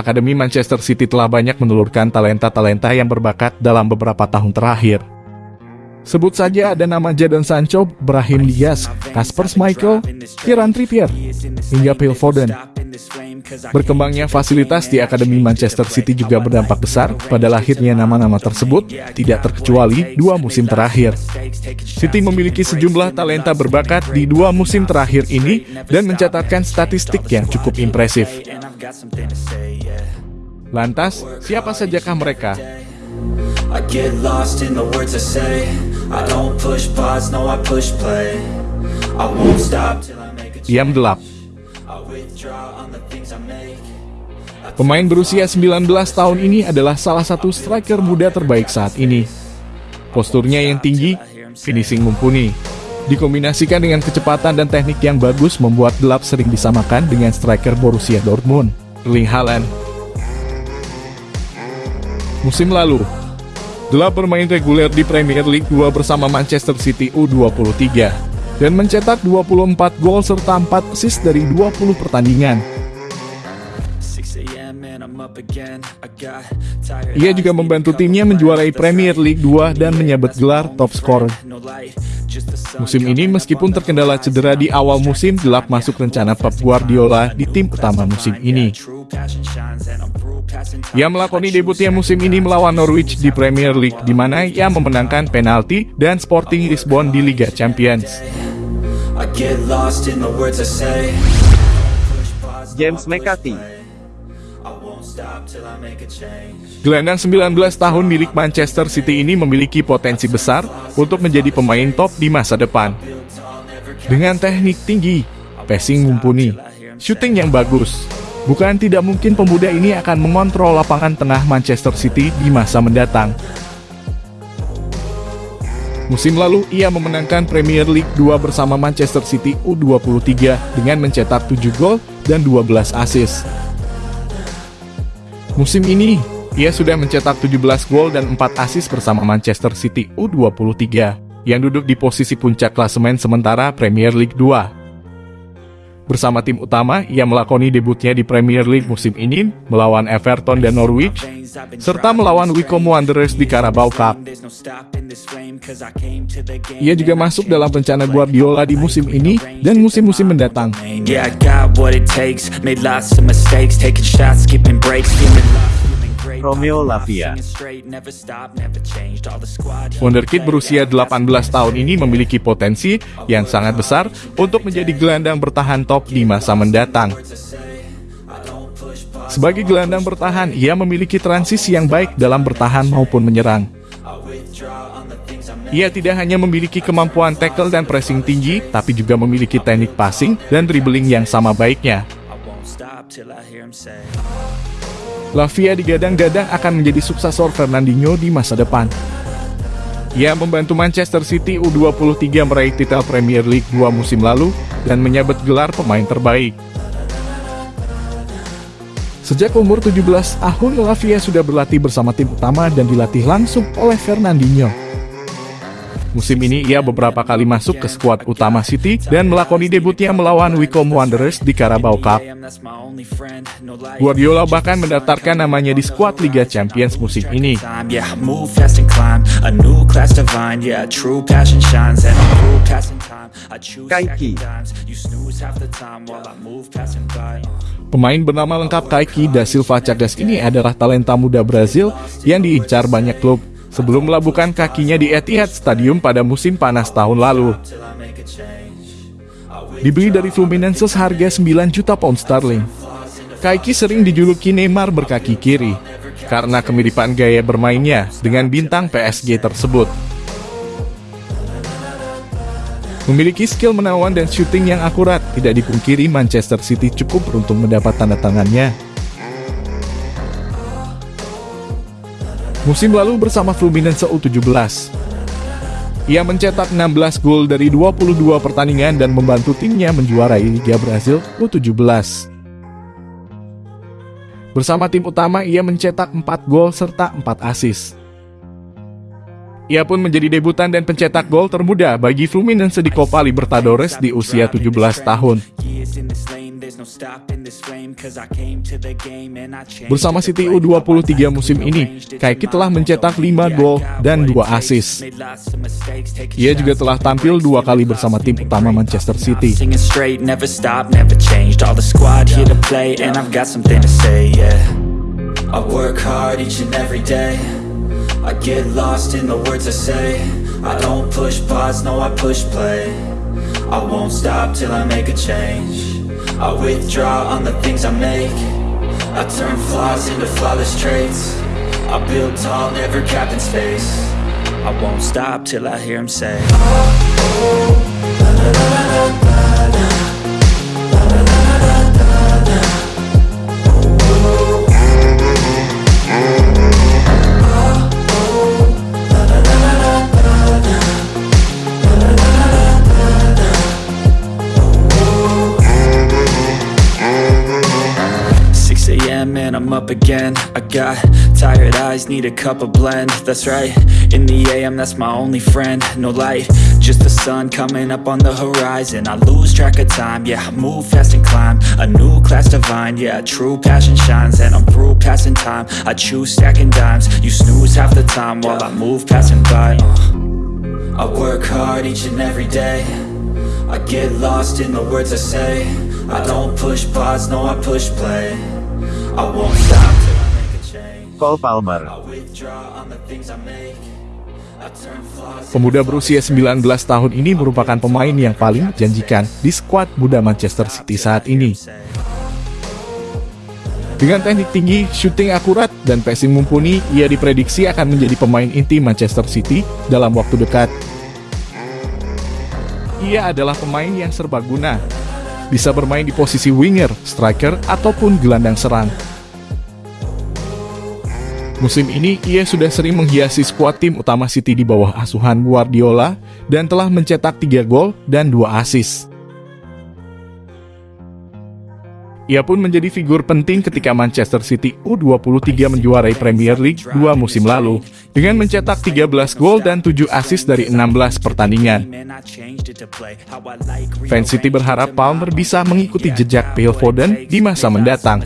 Akademi Manchester City telah banyak menelurkan talenta-talenta yang berbakat dalam beberapa tahun terakhir. Sebut saja ada nama Jadon Sancho, Brahim Diaz, Kasper Schmeichel, Kieran Trippier, hingga Phil Foden. Berkembangnya fasilitas di Akademi Manchester City juga berdampak besar pada lahirnya nama-nama tersebut, tidak terkecuali dua musim terakhir. City memiliki sejumlah talenta berbakat di dua musim terakhir ini dan mencatatkan statistik yang cukup impresif. Lantas, siapa sajakah mereka? Change. Gelap. Pemain berusia 19 tahun ini adalah salah satu striker muda terbaik saat ini. Posturnya yang tinggi, finishing mumpuni. Dikombinasikan dengan kecepatan dan teknik yang bagus membuat gelap sering disamakan dengan striker Borussia Dortmund, Erling Haaland. Musim lalu, Gelap bermain reguler di Premier League 2 bersama Manchester City U23 dan mencetak 24 gol serta 4 assist dari 20 pertandingan. Ia juga membantu timnya menjuarai Premier League 2 dan menyabet gelar top scorer. Musim ini meskipun terkendala cedera di awal musim, gelap masuk rencana Pep Guardiola di tim utama musim ini. Ia melakoni debutnya musim ini melawan Norwich di Premier League, di mana ia memenangkan penalti dan Sporting Lisbon di Liga Champions. James McCarthy Gelandang 19 tahun milik Manchester City ini memiliki potensi besar untuk menjadi pemain top di masa depan. Dengan teknik tinggi, passing mumpuni, shooting yang bagus, Bukan tidak mungkin pemuda ini akan mengontrol lapangan tengah Manchester City di masa mendatang. Musim lalu, ia memenangkan Premier League 2 bersama Manchester City U23 dengan mencetak 7 gol dan 12 assist. Musim ini, ia sudah mencetak 17 gol dan 4 assist bersama Manchester City U23, yang duduk di posisi puncak klasemen sementara Premier League 2. Bersama tim utama, ia melakoni debutnya di Premier League musim ini melawan Everton dan Norwich, serta melawan Wycombe Wanderers di Carabao Cup. Ia juga masuk dalam rencana Guardiola di musim ini dan musim-musim mendatang. Romeo Lavia. Wonderkid berusia 18 tahun ini memiliki potensi yang sangat besar untuk menjadi gelandang bertahan top di masa mendatang. Sebagai gelandang bertahan, ia memiliki transisi yang baik dalam bertahan maupun menyerang. Ia tidak hanya memiliki kemampuan tackle dan pressing tinggi, tapi juga memiliki teknik passing dan dribbling yang sama baiknya. Lavia digadang-gadang akan menjadi suksesor Fernandinho di masa depan. Ia membantu Manchester City U23 meraih titel Premier League 2 musim lalu dan menyabet gelar pemain terbaik. Sejak umur 17 tahun, Lavia sudah berlatih bersama tim utama dan dilatih langsung oleh Fernandinho. Musim ini ia beberapa kali masuk ke skuad utama City dan melakoni debutnya melawan Wycombe Wanderers di Carabao Cup. Guardiola bahkan mendaftarkan namanya di skuad Liga Champions musim ini. Kaiki Pemain bernama lengkap Kaiki da Silva Chagas ini adalah talenta muda Brazil yang diincar banyak klub sebelum melabuhkan kakinya di Etihad Stadium pada musim panas tahun lalu. Dibeli dari Fluminense seharga 9 juta pound sterling. Kaiki sering dijuluki Neymar berkaki kiri karena kemiripan gaya bermainnya dengan bintang PSG tersebut. Memiliki skill menawan dan shooting yang akurat, tidak dipungkiri Manchester City cukup beruntung mendapat tanda tangannya Musim lalu bersama Fluminense U17. Ia mencetak 16 gol dari 22 pertandingan dan membantu timnya menjuarai Liga Brazil U17. Bersama tim utama, ia mencetak 4 gol serta 4 assist. Ia pun menjadi debutan dan pencetak gol termuda bagi Fluminense di Copa Libertadores di usia 17 tahun. Bersama City play how I U23 like musim ini, Kaiki telah mencetak domain. 5 Yeah, I gol dan what it 2 takes. assist. Made lots of mistakes, taking Ia juga telah tampil dua kali bersama tim utama. Manchester City. work hard each and every day I get lost in the words I say I don't push pause, no I push play I won't stop till I make a change I withdraw on the things I make I turn flaws into flawless traits I build tall, never capped in space I won't stop till I hear him say Six a.m. and I'm up again. I got tired eyes, need a cup of blend. That's right, in the a.m. that's my only friend. No light, just the sun coming up on the horizon. I lose track of time, yeah, I move fast and climb. A new class divine, yeah, true passion shines. And I'm through passing time, I choose stacking dimes. You snooze half the time while I move passing by. Uh. I work hard each and every day. I get lost in the words I say. I don't push pause, no I push play Cole Palmer. Pemuda berusia 19 tahun ini merupakan pemain yang paling menjanjikan di skuad muda Manchester City saat ini. Dengan teknik tinggi, shooting akurat, dan passing mumpuni, ia diprediksi akan menjadi pemain inti Manchester City dalam waktu dekat. Ia adalah pemain yang serbaguna, bisa bermain di posisi winger, striker, ataupun gelandang serang. Musim ini, ia sudah sering menghiasi skuad tim utama City di bawah asuhan Guardiola dan telah mencetak 3 gol dan 2 assist. Ia pun menjadi figur penting ketika Manchester City U23 menjuarai Premier League dua musim lalu dengan mencetak 13 gol dan 7 assist dari 16 pertandingan. Fans City berharap Palmer bisa mengikuti jejak Phil Foden di masa mendatang.